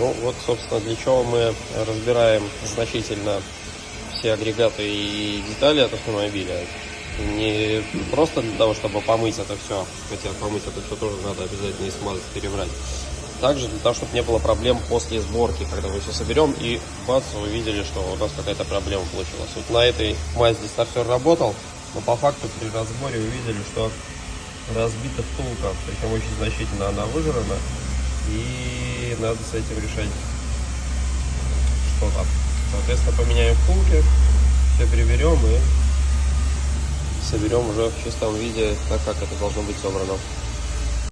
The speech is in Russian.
Ну вот, собственно, для чего мы разбираем значительно все агрегаты и детали от автомобиля. Не просто для того, чтобы помыть это все, хотя помыть это все тоже надо обязательно и смазать, перебрать. Также для того, чтобы не было проблем после сборки, когда мы все соберем и бац, вы видели, что у нас какая-то проблема получилась. Вот на этой Мазде стартер работал, но по факту при разборе увидели, что разбита втулка, причем очень значительно она выжрана, и надо с этим решать что-то. Соответственно, поменяем втулки, все переберем и соберем уже в чистом виде, так как это должно быть собрано.